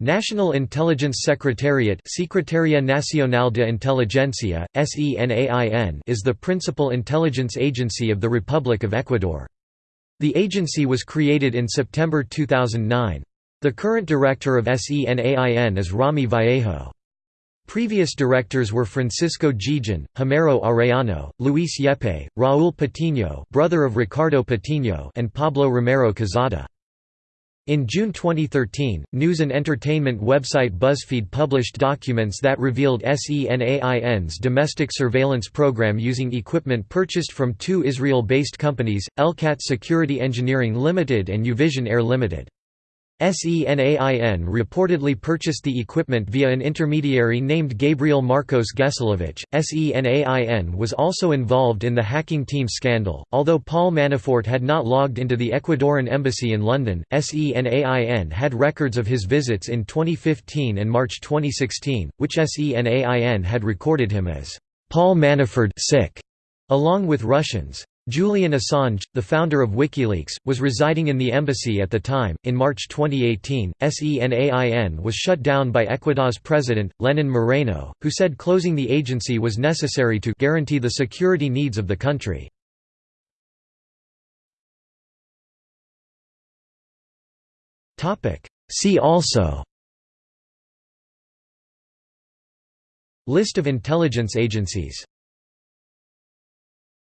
National Intelligence Secretariat Secretaria Nacional de Inteligencia, SENAIN is the principal intelligence agency of the Republic of Ecuador. The agency was created in September 2009. The current director of SENAIN is Rommy Vallejo. Previous directors were Francisco Gijon, Homero Arellano, Luis Yepes, Raúl Patiño brother of Ricardo Patiño and Pablo Romero Quezada. In June 2013, news and entertainment website BuzzFeed published documents that revealed SENAIN's domestic surveillance program using equipment purchased from two Israel-based companies, Elcat Security Engineering Limited and Uvision Air Limited. SENAIN reportedly purchased the equipment via an intermediary named Gabriel Marcos Gesilovich. SENAIN was also involved in the hacking team scandal. Although Paul Manafort had not logged into the Ecuadorian embassy in London, SENAIN had records of his visits in 2015 and March 2016, which SENAIN had recorded him as Paul Manafort sick, along with Russians. Julian Assange, the founder of WikiLeaks, was residing in the embassy at the time. In March 2018, SENAIN was shut down by Ecuador's president, Lenin Moreno, who said closing the agency was necessary to guarantee the security needs of the country. See also List of intelligence agencies